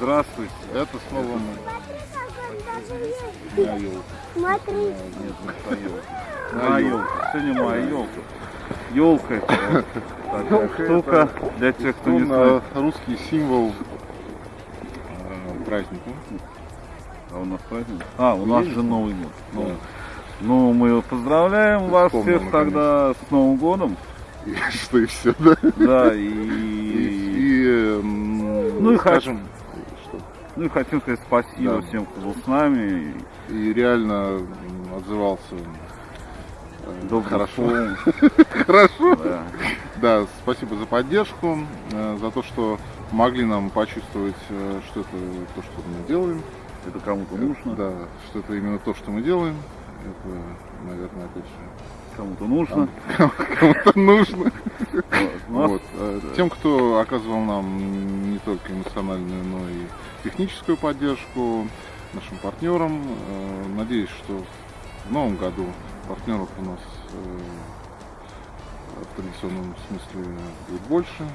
Здравствуйте. Это с новым Смотри, как он даже на есть. елку. Смотри. Нет, не На елку. елку. Сегодня моя елка. Елка это такая Ёлка штука для тех, кто не знает. русский символ э, праздника. А у нас праздник? А, у нас же Новый год. Ну, Да. ну, мы поздравляем Ты вас вспомнил, всех тогда с Новым годом. И что и все, да? Да, И, и... и, м, Ну и скажем, Ну и хотим сказать спасибо Да. всем, кто был с нами. и реально отзывался э, Добрым хорошо. Хорошо. Да. Да, спасибо за поддержку, э, за то, что помогли нам почувствовать, э, что это то, что мы делаем. Это кому-то нужно, Да, что это именно то, что мы делаем. Это, наверное, опять же, кому-то нужно. кому-то нужно. Вот. Э, Тем, кто оказывал нам не только эмоциональную, но и техническую поддержку, нашим партнерам. Э, Надеюсь, что в новом году партнеров у нас э, в традиционном смысле будет больше.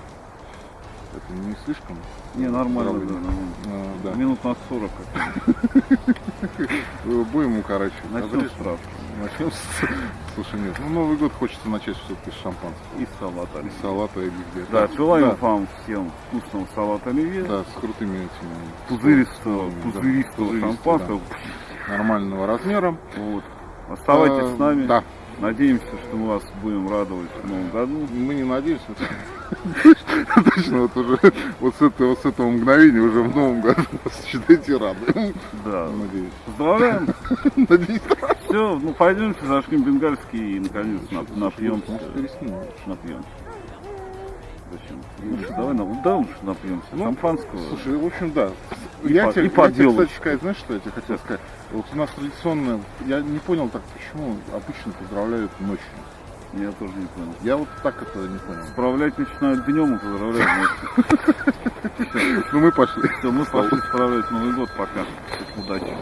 Это не слишком? Не, нормально, да, нормально. Э, да. Минут на 40 как Э, Будем укорачивать. Начнем Добрее. справку. Начнем с... Слушай, нет, ну Новый год хочется начать все-таки с шампанского. И салат И оливье. салата или где Да, желаем да, вам всем вкусного салата оливье, да, с крутыми этими пузыристого, да, пузыристого пузыристого, шампанского. нормального размера. Вот. Оставайтесь Э, с нами. Да, Надеемся, что мы вас будем радовать в новом году. мы не надеемся. Точно, вот уже вот с этого, с этого мгновения уже в новом году нас, считайте рады. Да. Надеюсь. Поздравляем. Надеюсь. Все, ну пойдемте, зажгем бенгальский и наконец нап- напьемся. Напьемся. Зачем? Лучше давай, на- да, лучше напьемся. Ну, Шампанского. Слушай, в общем, да. И я по- тебе, и по я тебе, кстати, сказать, знаешь, что я тебе хотел сказать? Вот у нас традиционно, я не понял так, почему обычно поздравляют ночью. Я тоже не понял. Я вот так это не понял. Справлять начинают днем и поздравляют ночью. Ну мы пошли. Все, мы пошли справлять Новый год пока. Удачи.